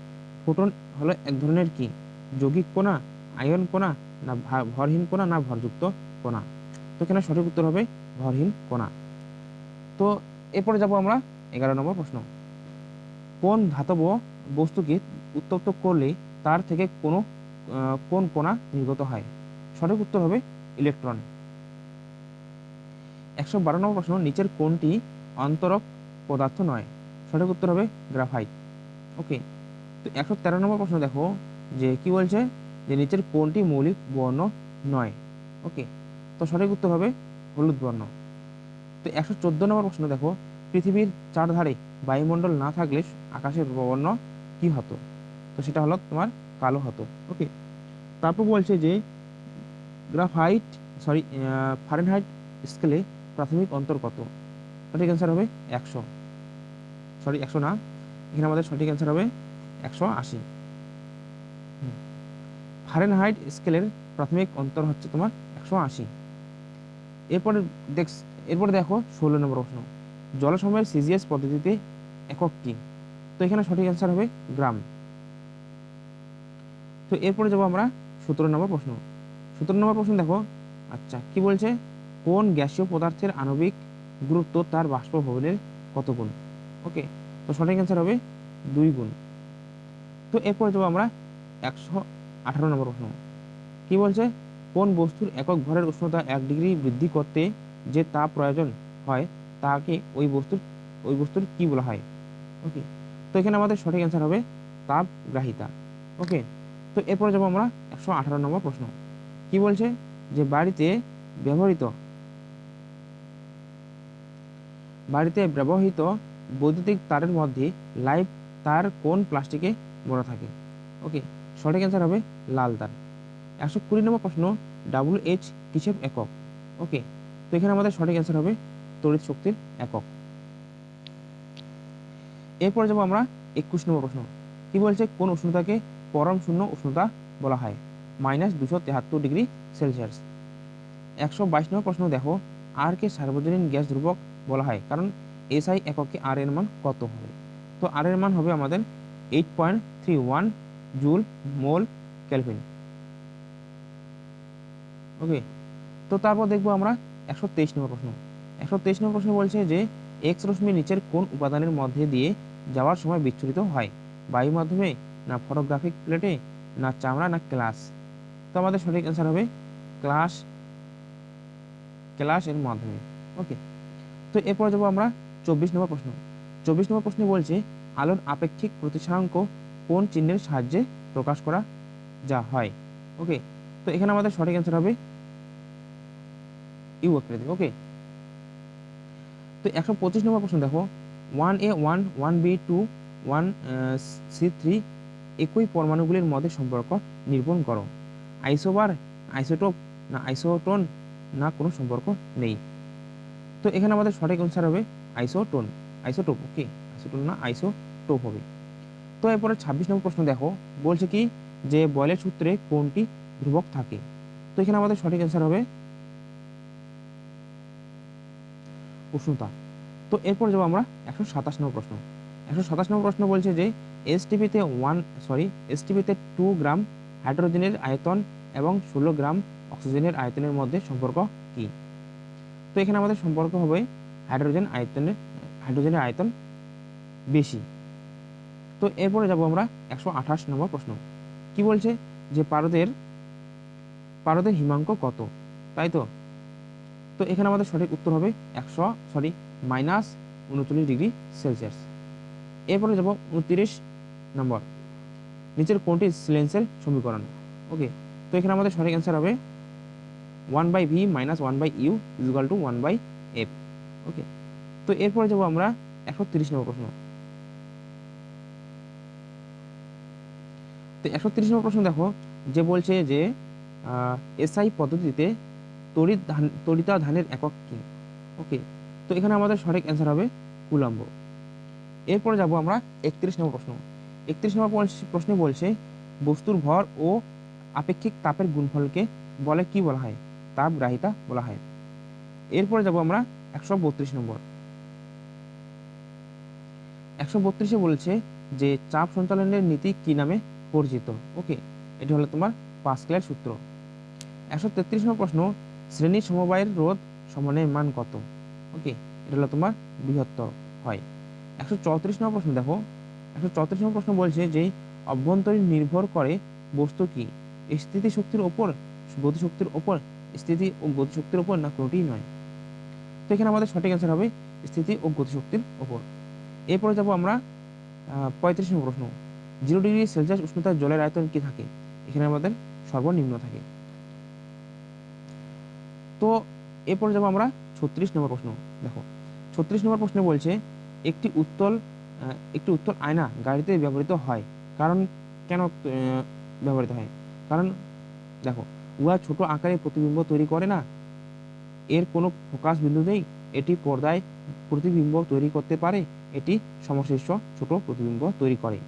ফোটন হলো এক ধরনের কি? যৌগিক কোনা আয়ন কোনা না ভরহীন কোনা না ভরযুক্ত কোনা তো এখানে সঠিক উত্তর হবে ভরহীন কোনা তো এরপরে যাব আমরা এগারো নম্বর প্রশ্ন। কোন ধাতব বস্তুকে উত্তপ্ত করলে তার থেকে কোনো কোন কোনা নির্গত হয়? সঠিক উত্তর হবে ইলেকট্রন। একশো বারো নম্বর প্রশ্ন, নিচের কোনটি অন্তরক পদার্থ নয়? সঠিক উত্তর হবে গ্রাফাইট। ওকে, তো একশো তেরো নম্বর প্রশ্ন দেখো, যে কি বলছে? যে নিচের কোনটি মৌলিক বর্ণ নয়। ওকে তো সঠিক উত্তর হবে হলুদ বর্ণ। তো একশো চোদ্দ নম্বর প্রশ্ন দেখো, পৃথিবীর চারধারে বায়ুমণ্ডল না থাকলে আকাশের বর্ণ কি হতো? তো সেটা হলো তোমার কালো হতো। ওকে তারপর বলছে যে গ্রাফাইট সরি ফারেনহাইট স্কেলে প্রাথমিক অন্তর কত? সঠিক অ্যান্সার হবে একশো। সরি একশো না। এখানে আমাদের সঠিক অ্যান্সার হবে একশো আশি। ফারেনহাইট স্কেলের প্রাথমিক অন্তর হচ্ছে তোমার একশো আশি। এরপরে দেখ এরপরে দেখো ষোলো নম্বর প্রশ্ন। জলসময়ের সিজিএস পদ্ধতিতে একক কি? তো এখানে সঠিক অ্যান্সার হবে গ্রাম। তো এরপরে যাব আমরা সতেরো নম্বর প্রশ্ন। সতেরো নম্বর প্রশ্ন দেখো আচ্ছা কি বলছে? কোন গ্যাসীয় পদার্থের আণবিক গুরুত্ব তার বাষ্পভবনের কত গুণ? ওকে, তো সঠিক অ্যান্সার হবে দুই গুণ। তো এরপরে যাব আমরা একশো আঠারো নম্বর প্রশ্ন। কি বলছে? কোন বস্তুর একক ঘরের উষ্ণতা এক ডিগ্রি বৃদ্ধি করতে যে তাপ প্রয়োজন হয়, তাকে ওই বস্তুর ওই বস্তুর কি বলা হয়? ওকে তো এখানে আমাদের সঠিক অ্যান্সার হবে তাপ গ্রাহিতা। ওকে তো এরপরে যাব আমরা একশো আঠারো নম্বর প্রশ্ন। কি বলছে? যে বাড়িতে ব্যবহৃত বাড়িতে ব্যবহৃত বৈদ্যুতিক তারের মধ্যে লাইভ তার কোন প্লাস্টিকে মোড়া থাকে? ওকে সঠিক অ্যান্সার হবে লাল তার একশো কুড়ি নম্বর প্রশ্ন ডাব্লিউ এইচ কিসের একক? ওকে তো এখানে আমাদের সঠিক অ্যান্সার হবে তড়িৎ শক্তির একক। এরপরে যাব আমরা একুশ নম্বর প্রশ্ন, কি বলছে কোন উষ্ণতাকে পরম শূন্য উষ্ণতা বলা হয়? মাইনাস দুশো তেহাত্তর ডিগ্রি সেলসিয়াস একশো বাইশ নম্বর প্রশ্ন, দেখো আর কে সার্বজনীন গ্যাস ধ্রুবক বলা হয়, কারণ এসআই এককে আর এর মান কত হবে? তো আর এর মান হবে আমাদের eight point three one joule, mole, kelvin. Okay, তো তারপর দেখব আমরা একশো তেইশ নম্বর প্রশ্ন। একশো তেইশ নম্বর প্রশ্ন বলছে যে এক্স নিচের কোন উপাদানের মধ্যে দিয়ে যাওয়ার সময় বিচ্ছুরিত হয়? বায়ু মাধ্যমে না ফটোগ্রাফিক প্লেটে না চামড়া, না ক্লাস তো আমাদের সঠিক অ্যান্সার হবে ক্লাস ক্লাস এর মাধ্যমে। ওকে, তো এরপর যাব আমরা চব্বিশ নম্বর প্রশ্ন। চব্বিশ নম্বর প্রশ্নে বলছে, আলোর আপেক্ষিক প্রতিসরাঙ্ক কোন চিহ্নের সাহায্যে প্রকাশ করা যা হয়। ওকে তো এখানে আমাদের সঠিক অ্যান্সার হবে ইউ আকৃতি ওকে তো একশো পঁচিশ নম্বর প্রশ্ন দেখো। One A one one B two one C three একই পরমাণুগুলির মধ্যে সম্পর্ক নিরূপণ করো। আইসোবার, আইসোটোপ না আইসোটোন না কোনো সম্পর্ক নেই। তো এখানে আমাদের সঠিক অ্যান্সার হবে আইসোটোন, আইসোটোপ ওকে আইসোটোন না আইসোটোপ হবে। তো এরপরে ছাব্বিশ নম্বর প্রশ্ন দেখো। বলছে কি যে বয়লের সূত্রে কোনটি ধ্রুবক থাকে? তো এখানে আমাদের সঠিক অ্যান্সার হবে উষ্ণতা। তো এরপর যাব আমরা একশো সাতাশ নম্বর প্রশ্ন। একশো সাতাশ নম্বর প্রশ্ন বলছে যে এসটিপিতে ওয়ান সরি এসটিপিতে টু গ্রাম হাইড্রোজেনের আয়তন এবং ষোলো গ্রাম অক্সিজেনের আয়তনের মধ্যে সম্পর্ক কি? তো এখানে আমাদের সম্পর্ক হবে হাইড্রোজেন আয়তনের হাইড্রোজেনের আয়তন বেশি। তো এরপরে যাব আমরা একশো আঠাশ নম্বর প্রশ্ন। কি বলছে? যে পারদের পারদের হিমাঙ্ক কত? তাই তো? তো এখানে আমাদের সঠিক উত্তর হবে একশো সরি মাইনাস উনচল্লিশ ডিগ্রি সেলসিয়াস এরপরে যাব উনত্রিশ নম্বর। নিচের কোনটি সিলেন্সের সমীকরণ? ওকে তো এখানে আমাদের সঠিক অ্যান্সার হবে one by V minus one by U equal to one by F okay তো এরপরে যাব আমরা একশো তিরিশ নম্বর প্রশ্ন। তো একশো তিরিশ নম্বর প্রশ্ন দেখো, যে বলছে যে এসআই পদ্ধতিতে তড়িৎ ধান, তড়িতা ধানের একক কি? ওকে তো এখানে আমাদের সঠিক অ্যান্সার হবে কুলম্ব এরপরে যাব আমরা একত্রিশ নম্বর প্রশ্ন। একত্রিশ নম্বর প্রশ্নে বলছে, বস্তুর ভর ও আপেক্ষিক তাপের গুণফলকে বলে কি বলা হয়? তাপ গ্রাহিতা বলা হয়। এরপরে যাব আমরা একশো বত্রিশ নম্বর। একশো বত্রিশে বলছে যে, চাপ সঞ্চালনের নীতি কি নামে? পরিচিত। ওকে এটি হলো তোমার পাসকেলের সূত্র। একশো তেত্রিশ নম্বর প্রশ্ন শ্রেণির সমবায়ের রোধ সমানের মান কত? ওকে এটা হলো তোমার বৃহত্তর হয়। একশো চৌত্রিশ নম্বর প্রশ্ন, দেখো। একশো চৌত্রিশ নম্বর প্রশ্ন বলছে যে, অভ্যন্তরীণ নির্ভর করে বস্তু কি? স্থিতি শক্তির ওপর, গতিশক্তির ওপর, স্থিতি ও গতিশক্তির ওপর না কোনোটি নয়। তো এখানে আমাদের সঠিক অ্যান্সার হবে স্থিতি ও গতিশক্তির ওপর। এরপরে যাব আমরা পঁয়ত্রিশ নম্বর প্রশ্ন। জিরো ডিগ্রি সেলসিয়াস উষ্ণতার জলের আয়তন কি থাকে? এখানে আমাদের সর্বনিম্ন থাকে। তো এরপর যাব আমরা ছত্রিশ নম্বর প্রশ্ন। দেখো, ছত্রিশ নম্বর প্রশ্নে বলছে, একটি উত্তল একটি উত্তল আয়না গাড়িতে ব্যবহৃত হয়। কারণ কেন ব্যবহৃত হয়? কারণ দেখো, উহা ছোট আকারে প্রতিবিম্ব তৈরি করে না। এর কোনো ফোকাস বিন্দু নেই। এটি পর্দায় প্রতিবিম্ব তৈরি করতে পারে। এটি সমশীর্ষ ছোট প্রতিবিম্ব তৈরি করে।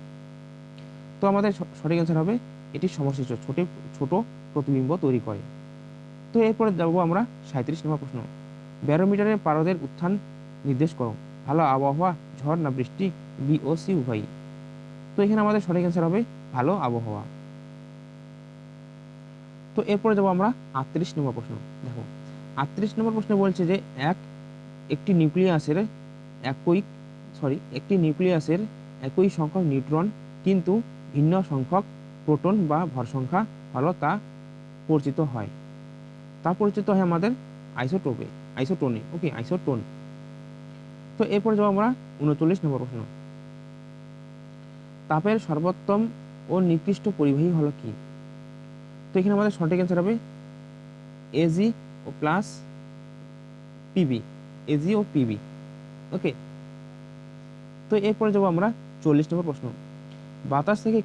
তো আমাদের সঠিক অ্যান্সার হবে, এটি সমশীর্ষ, ছোট ছোট প্রতিবিম্ব তৈরি করে। তো এরপরে যাব আমরা সাঁত্রিশ নম্বর প্রশ্ন। ব্যারোমিটারের পারদের উত্থান নির্দেশ করো। ভালো আবহাওয়া, ঝড় না বৃষ্টি বি ও সি উভয়ই। তো এখানে আমাদের সঠিক অ্যান্সার হবে, ভালো আবহাওয়া। তো এরপরে যাব আমরা আটত্রিশ নম্বর প্রশ্ন। দেখো, আটত্রিশ নম্বর প্রশ্নে বলছে যে, এক, একটি নিউক্লিয়াসের একই সরি একটি নিউক্লিয়াসের একই সংখ্যক নিউট্রন, কিন্তু ভিন্ন সংখ্যক প্রোটন বা ভর সংখ্যা হলো তা পরিচিত হয়। তা পরিচিত হয় আমাদের আইসোটোপে আইসোটোনে ওকে আইসোটোন তো এরপর যাব আমরা উনচল্লিশ নম্বর প্রশ্ন। তাপের সর্বোত্তম ও নিকৃষ্ট পরিবাহী হলো কি? তো এখানে আমাদের সঠিক অ্যান্সার হবে AG O plus PB AG O PB okay তো এরপরে যাব আমরা চল্লিশ নম্বর প্রশ্ন। বাতাস থেকে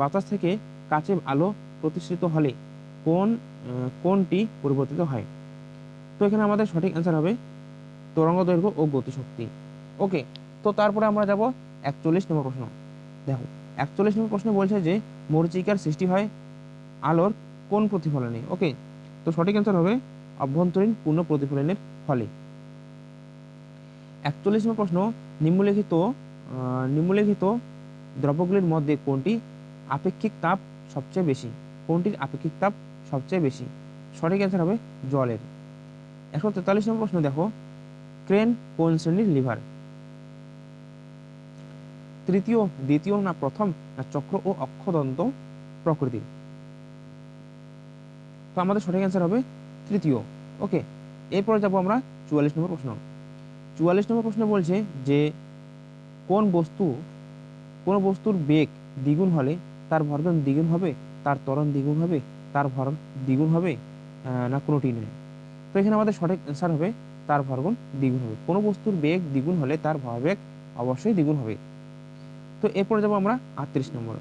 বাতাস থেকে কাচে আলো প্রতিষ্ঠিত হলে কোন কোনটি পরিবর্তিত হয়? তো এখানে আমাদের সঠিক অ্যান্সার হবে তরঙ্গ দৈর্ঘ্য ও গতিশক্তি। ওকে তো তারপরে আমরা যাব একচল্লিশ নম্বর প্রশ্ন। দেখো, একচল্লিশ নম্বর প্রশ্ন বলছে যে মরিচিকার সৃষ্টি হয় আলোর কোন প্রতিফলনে? ওকে তো সঠিক অ্যান্সার হবে অভ্যন্তরীণ পূর্ণ প্রতিফলনের ফলে। একচল্লিশ নম্বর প্রশ্ন, নিম্নলিখিত নিম্নলিখিত দ্রব্যগুলির মধ্যে কোনটি আপেক্ষিক তাপ সবচেয়ে বেশি, কোনটির আপেক্ষিক তাপ সবচেয়ে বেশি? সঠিক অ্যান্সার হবে জলের। একশো তেতাল্লিশ নম্বর প্রশ্ন, দেখো, ক্রেন কোন শ্রেণির লিভার? তৃতীয়, দ্বিতীয় না প্রথম না চক্র ও অক্ষদন্ত প্রকৃতির তো আমাদের সঠিক অ্যান্সার হবে তৃতীয়। ওকে, এরপরে যাব আমরা চুয়াল্লিশ নম্বর প্রশ্ন। চুয়াল্লিশ নম্বর প্রশ্ন বলছে যে কোন বস্তু কোন বস্তুর বেগ দ্বিগুণ হলে তার ভরবেগ দ্বিগুণ হবে, তার ত্বরণ দ্বিগুণ হবে, তার ভর দ্বিগুণ হবে না কোনোটি নয়। তো এখানে আমাদের সঠিক অ্যান্সার হবে, তার ভরগুণ দ্বিগুণ হবে। কোনো বস্তুর বেগ দ্বিগুণ হলে তার ভরবেগ অবশ্যই দ্বিগুণ হবে। তো এরপরে যাব আমরা আটত্রিশ নম্বর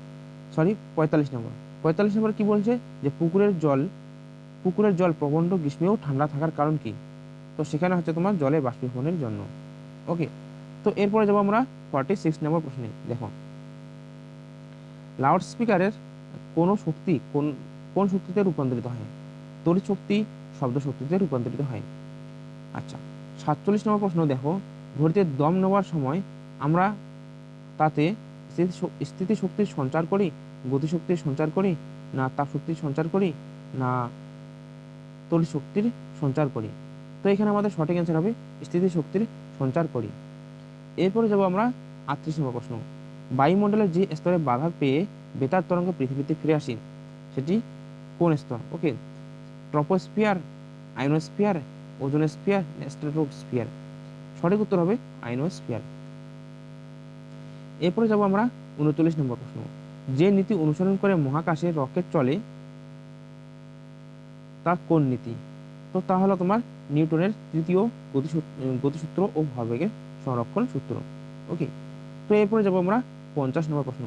সরি পঁয়তাল্লিশ নম্বর। পঁয়তাল্লিশ নম্বর কি বলছে? যে পুকুরের জল পুকুরের জল প্রবন্ধ গ্রীষ্মেও ঠান্ডা থাকার কারণ কি? তো সেখানে হচ্ছে তোমার জলে বাষ্পীভবনের জন্য। ওকে তো এরপরে যাব আমরা ফর্টি সিক্স নম্বর প্রশ্নে। দেখো লাউড স্পিকারের কোন শক্তি কোন কোন শক্তিতে রূপান্তরিত হয়? তড়িৎ শক্তি, শব্দ শক্তিতে রূপান্তরিত হয়। আচ্ছা সাতচল্লিশ নম্বর প্রশ্ন, দেখো, ঘড়িতে দম নেওয়ার সময় আমরা তাতে স্থিতি শক্তির সঞ্চার করি গতিশক্তির সঞ্চার করি, না তাপ শক্তির সঞ্চার করি, না তড়িৎ শক্তির সঞ্চার করি। তো এখানে আমাদের সঠিক অ্যান্সার হবে, স্থিতি শক্তির সঞ্চার করি। এরপরে যাব আমরা আটত্রিশ নম্বর প্রশ্ন। বায়ুমণ্ডলের যে স্তরে বাধা পেয়ে বেতার তরঙ্গ পৃথিবীতে ফিরে আসি, সেটি কোন স্তর? Okay, troposphere, ionosphere, ozonosphere stratosphere সঠিক উত্তর হবে আইনোস্ফিয়ার। এরপরে যাব আমরা উনচল্লিশ নম্বর প্রশ্ন। যে নীতি অনুসরণ করে মহাকাশে রকেট চলে, তা কোন নীতি? তো তা হলো তোমার নিউটনের তৃতীয় গতিসূত্র গতিসূত্র ও ভরবেগের সংরক্ষণ সূত্র। ওকে, তো এরপরে যাব আমরা পঞ্চাশ নম্বর প্রশ্ন।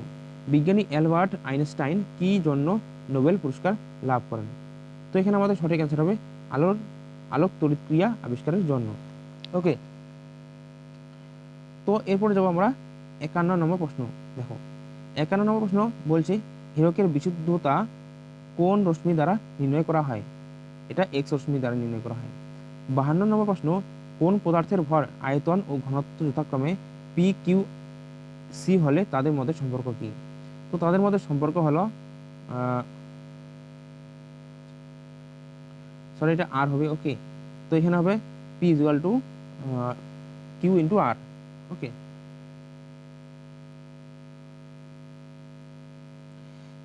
বিজ্ঞানী অ্যালবার্ট আইনস্টাইন কি জন্য নোবেল পুরস্কার লাভ করেন? তো এখানে আমাদের সঠিক অ্যান্সার হবে আলোর, আলোক তড়িৎক্রিয়া আবিষ্কারের জন্য। ওকে তো এরপরে যাব আমরা একান্ন নম্বর প্রশ্ন। দেখো, একান্ন নম্বর প্রশ্ন বলছে হীরকের বিশুদ্ধতা কোন রশ্মি দ্বারা নির্ণয় করা হয়? এটা এক্স রশ্মি দ্বারা নির্ণয় করা হয়। বাহান্ন নম্বর প্রশ্ন, কোন পদার্থের ভর আয়তন ও ঘনত্ব যথাক্রমে পি কিউ সি হলে তাদের মধ্যে সম্পর্ক কি? তো তাদের মধ্যে সম্পর্ক হলো সরি এটা আর হবে ওকে তো এখানে হবে P equal to Q into R okay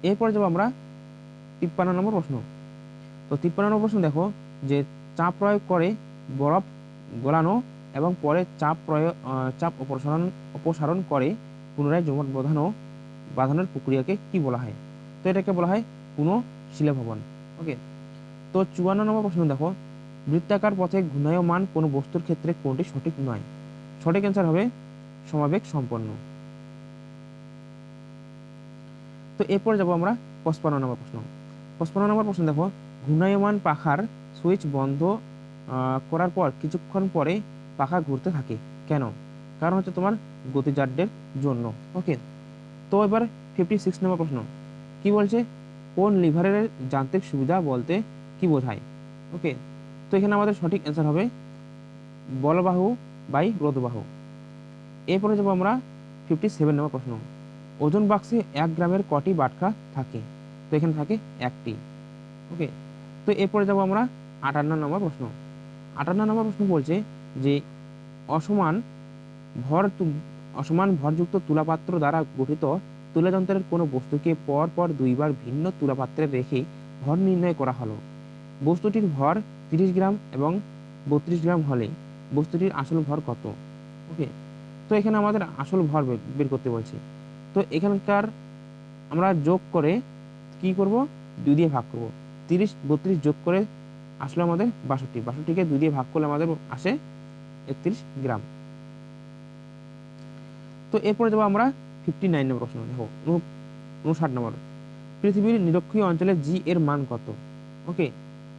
এরপর যাব আমরা তিপ্পান্ন নম্বর প্রশ্ন। তো তিপ্পান্ন নম্বর প্রশ্ন দেখো যে চাপ প্রয়োগ করে বরফ গলানো এবং পরে চাপ প্রয়োগ চাপ অপসারণ অপসারণ করে পুনরায় জমাট বাঁধানো বাঁধানোর প্রক্রিয়াকে কি বলা হয়? তো এটাকে বলা হয় পুনঃ শিলাভবন ওকে তো চুয়ান্ন নম্বর প্রশ্ন দেখো। বৃত্তাকার পথে ঘূর্ণায়মান কোনো বস্তুর ক্ষেত্রে কোনটি সঠিক নয়? সঠিক অ্যান্সার হবে সমাবেগ সম্পন্ন। তো এরপর যাব আমরা পঁচপান্ন নম্বর প্রশ্ন। পঁচপান্ন নম্বর প্রশ্ন দেখো। ঘূর্ণায়মান পাখার সুইচ বন্ধ করার পর কিছুক্ষণ পরে পাখা ঘুরতে থাকে। কেন? কারণ হচ্ছে তোমার গতিজাড্যের জন্য। ওকে তো এবার ফিফটি সিক্স নম্বর প্রশ্ন। কি বলছে? কোন লিভারের যান্ত্রিক সুবিধা বলতে কি বোঝায়? ওকে তো এখানে আমাদের সঠিক অ্যান্সার হবে বলবাহু বাই রোদবাহু এরপরে যাব আমরা ফিফটি সেভেন নম্বর প্রশ্ন। ওজন বাক্সে এক গ্রামের কটি বাটকা থাকে? তো এখানে থাকে একটি। ওকে তো এরপরে যাব আমরা আটান্ন নম্বর প্রশ্ন। আটান্ন নম্বর প্রশ্ন বলছে যে অসমান ভর অসমান ভরযুক্ত তুলাপাত্র দ্বারা গঠিত তুলাযন্ত্রের কোনো বস্তুকে পর পর দুইবার ভিন্ন তুলাপাত্রে রেখে ভর নির্ণয় করা হলো। বস্তুটির ভর তিরিশ গ্রাম এবং বত্রিশ গ্রাম হলে বস্তুটির আসল ভর কত? ওকে তো এখানে আমাদের আসল ভর বের- করতে বলছে। তো এখানকার আমরা যোগ করে কি করব? দুই দিয়ে ভাগ করব। তিরিশ, বত্রিশ যোগ করে আসলে আমাদের বাষট্টি। বাষট্টিকে দুই দিয়ে ভাগ করলে আমাদের আসে একত্রিশ গ্রাম। তো এরপরে যাব আমরা ফিফটি নাইন নম্বর প্রশ্ন দেখো, উন- উনষাট নম্বর পৃথিবীর নিরক্ষীয় অঞ্চলে জি এর মান কত? ওকে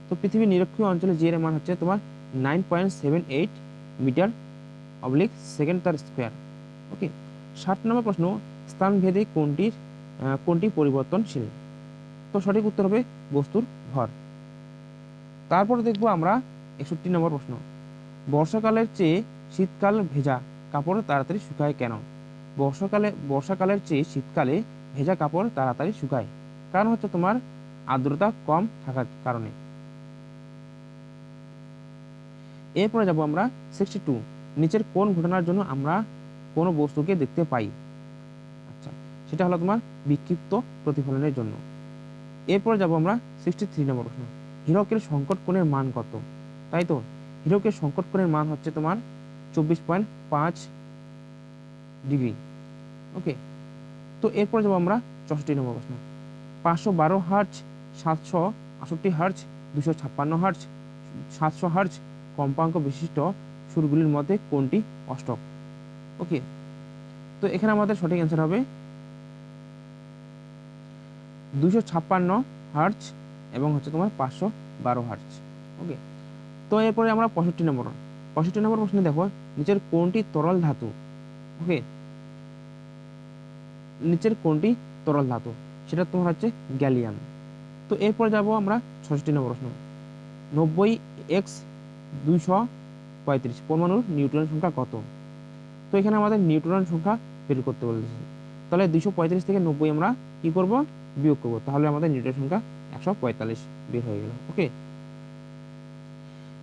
তো পৃথিবীর নিরক্ষীয় অঞ্চলে জি এর মান হচ্ছে তোমার nine point seven eight metre oblique second তার স্কোয়ার ওকে ষাট নম্বর প্রশ্ন স্থানভেদে কোনটির কোনটি পরিবর্তনশীল? তো সঠিক উত্তর হবে বস্তুর ভর। তারপর দেখব আমরা একষট্টি নম্বর প্রশ্ন, বর্ষাকালের চেয়ে শীতকাল ভেজা, কাপড় তাড়াতাড়ি শুকায় কেন? বর্ষাকালে, বর্ষাকালের চেয়ে শীতকালে ভেজা কাপড় তাড়াতাড়ি শুকায়। কারণ হচ্ছে তোমার আর্দ্রতা কম থাকার কারণে। এরপরে যাব আমরা সিক্সটি টু নিচের কোন ঘটনার জন্য আমরা কোনো বস্তুকে দেখতে পাই? আচ্ছা সেটা হলো তোমার বিক্ষিপ্ত প্রতিফলনের জন্য। এরপরে যাব আমরা সিক্সটি থ্রি নম্বর প্রশ্ন হীরকের সংকট কোণের মান কত? তাই তো? হীরকের সংকট কোণের মান হচ্ছে তোমার চব্বিশ পয়েন্ট পাঁচ ডিগ্রি। ওকে তো এরপর যাব আমরা চৌষট্টি নম্বর প্রশ্ন। পাঁচশো বারো হার্জ সাতশো আষট্টি হার্জ দুশো ছাপ্পান্ন হার্জ সাতশো হার্জ কম্পাঙ্ক বিশিষ্ট সুরগুলির মধ্যে কোনটি অষ্টক? ওকে তো এখানে আমাদের সঠিক অ্যান্সার হবে দুশো ছাপ্পান্ন হার্জ এবং হচ্ছে তোমার পাঁচশো বারো হার্জ ওকে তো এরপরে আমরা পঁয়ষট্টি নম্বর। পঁয়ষট্টি নম্বর প্রশ্নে দেখো, নিচের কোনটি তরল ধাতু? ওকে নিচের কোনটি তরল ধাতু সেটা তোমার হচ্ছে গ্যালিয়াম তো এরপর যাব আমরা ছষট্টি নম্বর প্রশ্ন নব্বই এক্স দুইশো পঁয়ত্রিশ পরমাণুর নিউট্রন সংখ্যা কত তো এখানে আমাদের নিউট্রন সংখ্যা বের করতে বলেছে তাহলে দুইশো পঁয়ত্রিশ থেকে নব্বই আমরা কি করব বিয়োগ করব তাহলে আমাদের নিউট্রন সংখ্যা একশো পঁয়তাল্লিশ বের হয়ে গেল ওকে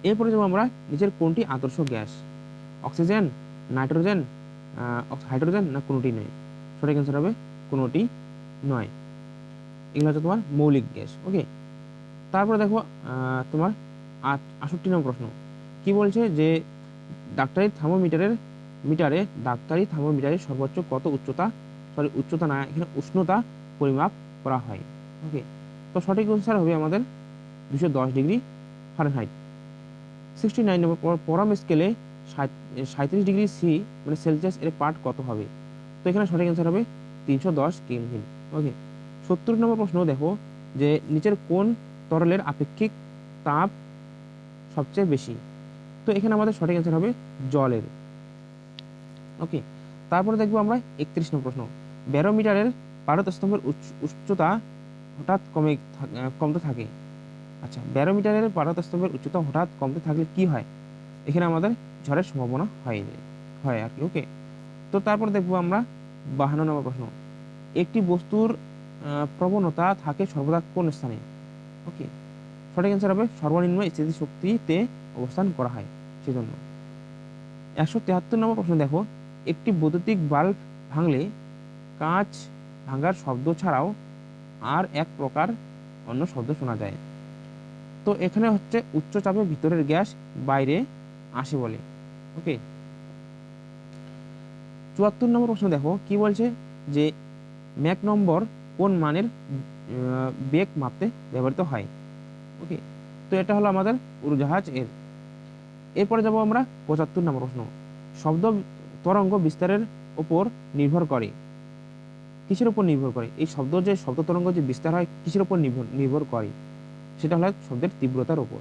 এরপরে যাব আমরা নিচের কোনটি আদর্শ গ্যাস অক্সিজেন নাইট্রোজেন হাইড্রোজেন না কোনোটি নয় সঠিক অ্যান্সার হবে কোনোটি নয়। এগুলো হচ্ছে তোমার মৌলিক গ্যাস ওকে তারপরে দেখো তোমার আষট্টি নম্বর প্রশ্ন। কি বলছে যে ডাক্তারি থার্মোমিটারের মিটারে ডাক্তারি থার্মোমিটারের সর্বোচ্চ কত উচ্চতা সরি উচ্চতা না, এখানে উষ্ণতা পরিমাপ করা হয় ওকে তো সঠিক অ্যান্সার হবে আমাদের দুশো দশ degree Fahrenheit sixty nine number পর- পরম স্কেলে সাঁত্রিশ ডিগ্রি সি মানে সেলসিয়াস এর পার্ট কত হবে? তো এখানে সঠিক অ্যান্সার হবে তিনশো দশ কেলভিন। ওকে সত্তর নম্বর প্রশ্ন, দেখো যে নিচের কোন তরলের আপেক্ষিক তাপ সবচেয়ে বেশি? তো এখানে আমাদের সঠিক অ্যান্সার হবে জলের। ওকে তারপরে দেখব আমরা একত্রিশ নম্বর প্রশ্ন। ব্যারোমিটারের পারদ স্তম্ভের উচ্চ- উচ্চতা হঠাৎ কমে কমতে থাকে। আচ্ছা ব্যারোমিটারের পারদ স্তম্ভের উচ্চতা হঠাৎ কমতে থাকলে কি হয়? এখানে আমাদের ঝড়ের সম্ভাবনা হয়নি, হয় আর কি ওকে তো তারপর দেখব আমরা বাহান্ন নম্বর প্রশ্ন। একটি বস্তুর প্রবণতা থাকে সর্বদা কোন স্থানে? ওকে সঠিক অ্যান্সার হবে সর্বনিম্ন স্থিতি শক্তিতে অবস্থান করা হয়, সেজন্য। একশো তেহাত্তর নম্বর প্রশ্ন দেখো, একটি বৈদ্যুতিক বাল্ব ভাঙলে কাঁচ ভাঙার শব্দ ছাড়াও আর এক প্রকার অন্য শব্দ শোনা যায়। তো এখানে হচ্ছে উচ্চ চাপে ভিতরের গ্যাস বাইরে আসে বলে। ওকে চুয়াত্তর নম্বর প্রশ্ন দেখো, কি বলছে? যে ম্যাক নম্বর কোন মানের বেগ মাপতে ব্যবহৃত হয়? ওকে তো এটা হলো আমাদের উড়োজাহাজ এর। এরপরে যাব আমরা পঁচাত্তর নম্বর প্রশ্ন। শব্দ তরঙ্গ বিস্তারের উপর নির্ভর করে। কিসের উপর নির্ভর করে? এই শব্দ যে শব্দ তরঙ্গ যে বিস্তার হয়, কিসের উপর নির্ভর নির্ভর করে? সেটা হলো শব্দের তীব্রতার উপর।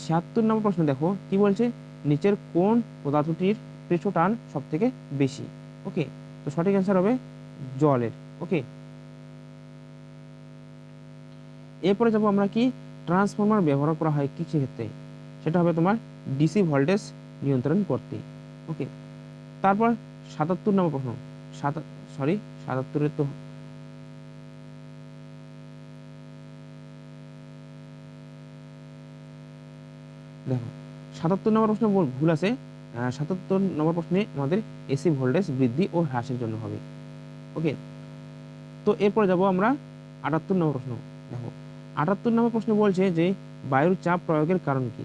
ছিয়াত্তর নম্বর প্রশ্ন দেখো, কি বলছে? নিচের কোন পদার্থটির পৃষ্ঠটান সব থেকে বেশি? ওকে তো সঠিক অ্যান্সার হবে জলের। ওকে এরপরে যাব আমরা কি? ট্রান্সফর্মার ব্যবহার করা হয় কী ক্ষেত্রে? সেটা হবে তোমার ডিসি ভোল্টেজ নিয়ন্ত্রণ করতে। ওকে তারপর সাতাত্তর নম্বর প্রশ্ন। সাত সরি সাতাত্তরের তো দেখো, সাতাত্তর নম্বর প্রশ্ন ভুল আছে। সাতাত্তর নম্বর প্রশ্নে আমাদের এসি ভোল্টেজ বৃদ্ধি ও হ্রাসের জন্য হবে। ওকে তো এরপর যাব আমরা আটাত্তর নম্বর প্রশ্ন। দেখো, আটাত্তর নম্বর প্রশ্ন বলছে যে বায়ুর চাপ প্রয়োগের কারণ কি?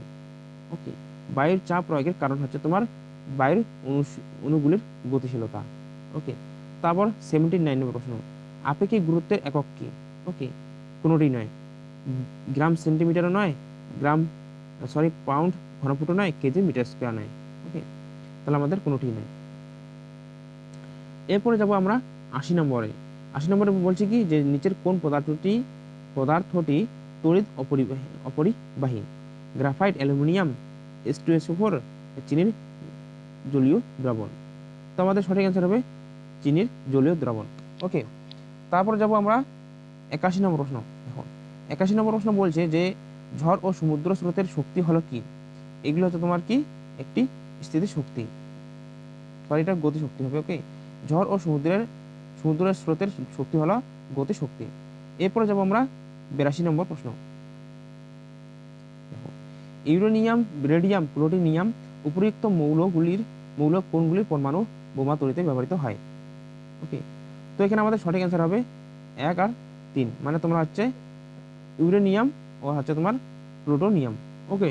ওকে বায়ুর চাপ প্রয়োগের কারণ হচ্ছে তোমার বায়ুর অণুগুলির গতিশীলতা। ওকে তারপর সেভেন্টি নাইন নম্বর প্রশ্ন, আপেক্ষিক গুরুত্বের একক কি? ওকে কোনোটি নয়। গ্রাম সেন্টিমিটারও নয়, গ্রাম সরি পাউন্ড ঘনফুটও নয় কেজি মিটার স্কোয়ার নয় ওকে তাহলে আমাদের কোনোটি নয় এরপরে যাব আমরা আশি নম্বরে। আশি নম্বরে বলছে কি, যে নিচের কোন পদার্থটি পদার্থটি তড়িৎ অপরিবাহী অপরিবাহী? Graphite aluminium S two S four চিনির জলীয় দ্রবণ। তো আমাদের সঠিক অ্যান্সার হবে চিনির জলীয় দ্রবণ ওকে তারপর যাব আমরা একাশি নম্বর প্রশ্ন। দেখো, একাশি নম্বর প্রশ্ন বলছে যে ঝড় ও সমুদ্র স্রোতের শক্তি হলো কি? এগুলো হচ্ছে তোমার কি? একটি স্থিতি শক্তি সরি এটা গতি শক্তি হবে ওকে ঝড় ও সমুদ্রের সমুদ্রের স্রোতের শক্তি হলো গতি শক্তি এরপরে যাব আমরা বিরাশি নম্বর প্রশ্ন। ইউরেনিয়াম, রেডিয়াম, প্লুটোনিয়াম উপরিউক্ত মৌলগুলির মৌল কোনগুলির পরমাণু বোমা তৈরিতে ব্যবহৃত হয় ওকে তো এখানে আমাদের সঠিক অ্যান্সার হবে এক আর তিন। মানে তোমরা হচ্ছে ইউরেনিয়াম ও হচ্ছে তোমার প্লুটোনিয়াম ওকে